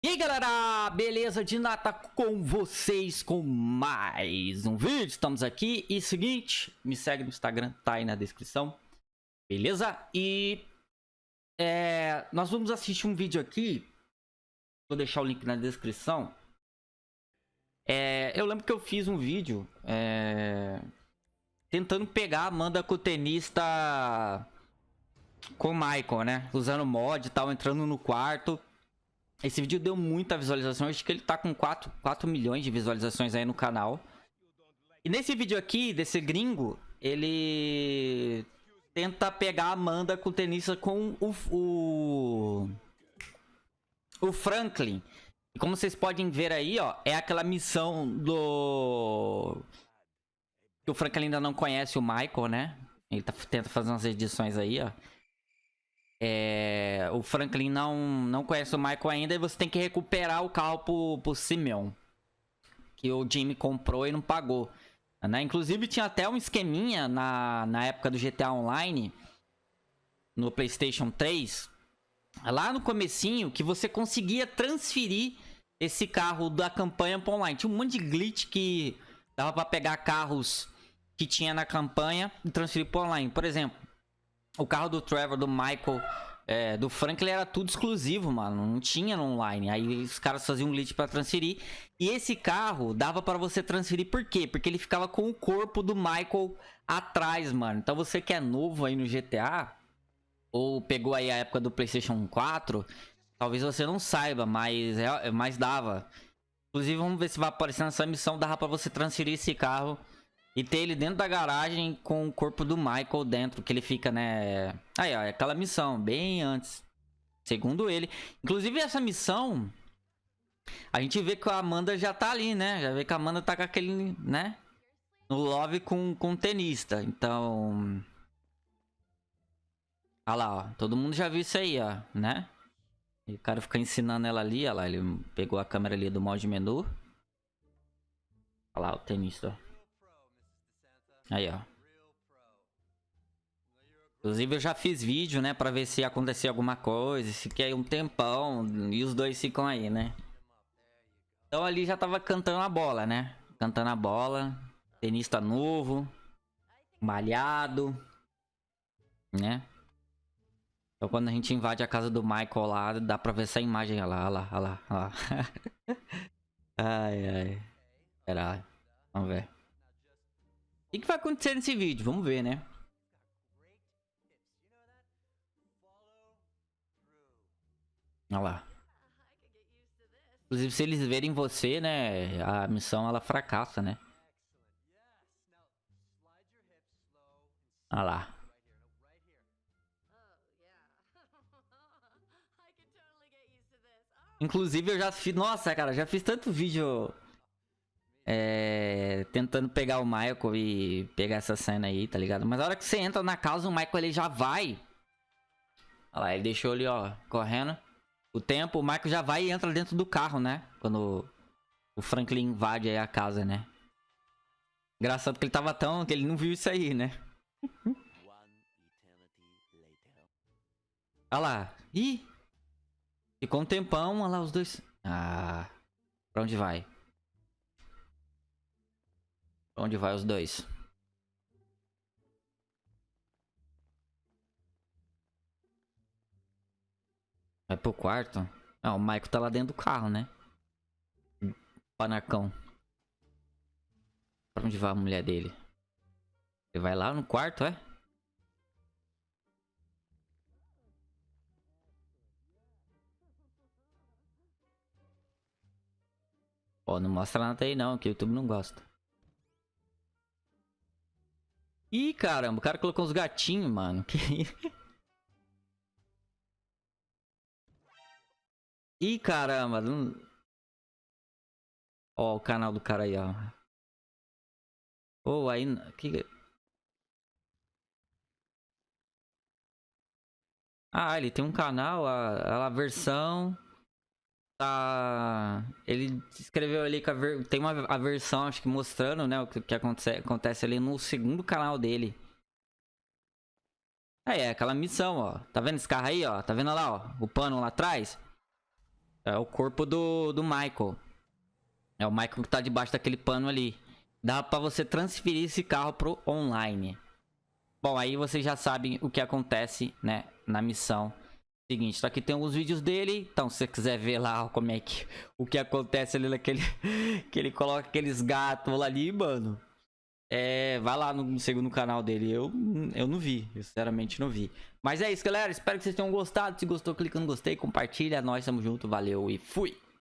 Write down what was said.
E aí galera, beleza? De nata com vocês com mais um vídeo, estamos aqui e seguinte, me segue no Instagram, tá aí na descrição, beleza? E é, nós vamos assistir um vídeo aqui, vou deixar o link na descrição, é, eu lembro que eu fiz um vídeo é, tentando pegar a Amanda tenista com o Michael, né? Usando mod e tal, entrando no quarto esse vídeo deu muita visualização, acho que ele tá com 4, 4 milhões de visualizações aí no canal. E nesse vídeo aqui, desse gringo, ele tenta pegar a Amanda com o tenista com o, o, o Franklin. E como vocês podem ver aí, ó, é aquela missão do... Que o Franklin ainda não conhece o Michael, né? Ele tá, tenta fazer umas edições aí, ó. É, o Franklin não, não conhece o Michael ainda e você tem que recuperar o carro pro, pro Simeon. Que o Jimmy comprou e não pagou. Né? Inclusive tinha até um esqueminha na, na época do GTA Online. No Playstation 3. Lá no comecinho que você conseguia transferir esse carro da campanha pro online. Tinha um monte de glitch que dava pra pegar carros que tinha na campanha e transferir pro online. Por exemplo, o carro do Trevor, do Michael, é, do Franklin era tudo exclusivo, mano. Não tinha no online. Aí os caras faziam um glitch pra transferir. E esse carro dava para você transferir por quê? Porque ele ficava com o corpo do Michael atrás, mano. Então você que é novo aí no GTA, ou pegou aí a época do PlayStation 4, talvez você não saiba, mas, é, mas dava. Inclusive, vamos ver se vai aparecer nessa missão. Dava pra você transferir esse carro e ter ele dentro da garagem com o corpo do Michael dentro, que ele fica, né... Aí, ó, é aquela missão, bem antes. Segundo ele. Inclusive, essa missão... A gente vê que a Amanda já tá ali, né? Já vê que a Amanda tá com aquele, né? No love com, com o tenista. Então... Olha lá, ó. Todo mundo já viu isso aí, ó, né? E o cara fica ensinando ela ali, olha lá. Ele pegou a câmera ali do modo de menu. Olha lá, o tenista, ó. Aí, ó. Inclusive eu já fiz vídeo, né, pra ver se acontecia alguma coisa, fiquei um tempão e os dois ficam aí, né. Então ali já tava cantando a bola, né. Cantando a bola, tenista novo, malhado, né. Então quando a gente invade a casa do Michael lá, dá pra ver essa imagem, olha lá, olha lá. Olha lá. ai, ai. Pera, vamos ver. O que, vai acontecer nesse vídeo? Vamos ver, né? Olha lá. Inclusive, se eles verem você, né? A missão, ela fracassa, né? Olha lá. Inclusive, eu já fiz... Nossa, cara, já fiz tanto vídeo é, tentando pegar o Michael e pegar essa cena aí, tá ligado? Mas a hora que você entra na casa, o Michael ele já vai. Olha lá, ele deixou ali, ó, correndo. O tempo, o Michael já vai e entra dentro do carro, né? Quando o Franklin invade aí a casa, né? Engraçado que ele tava tão... que ele não viu isso aí, né? Olha lá. Ih! Ficou um tempão, olha lá os dois. Ah... Pra onde vai? Onde vai os dois? Vai pro quarto? Ah, o Michael tá lá dentro do carro, né? Panacão. Pra onde vai a mulher dele? Ele vai lá no quarto, é? Ó, não mostra nada aí não, que o YouTube não gosta. Ih, caramba, o cara colocou uns gatinhos, mano. Que... Ih, caramba. Não... O canal do cara aí, ó. Pô, oh, aí... Que... Ah, ele tem um canal, a, a versão tá. Ele escreveu ali que ver... tem uma a versão, acho que mostrando, né, o que, que acontece, acontece ali no segundo canal dele. Aí é aquela missão, ó. Tá vendo esse carro aí, ó? Tá vendo lá, ó? O pano lá atrás? É o corpo do, do Michael. É o Michael que tá debaixo daquele pano ali. Dá pra você transferir esse carro pro online. Bom, aí vocês já sabem o que acontece, né, na missão. Seguinte, tá aqui tem alguns vídeos dele, então se você quiser ver lá como é que o que acontece ali naquele que ele coloca aqueles gatos lá ali, mano. É, vai lá no segundo canal dele. Eu eu não vi, eu sinceramente não vi. Mas é isso, galera, espero que vocês tenham gostado. Se gostou, clica no gostei, compartilha, nós estamos junto, valeu e fui.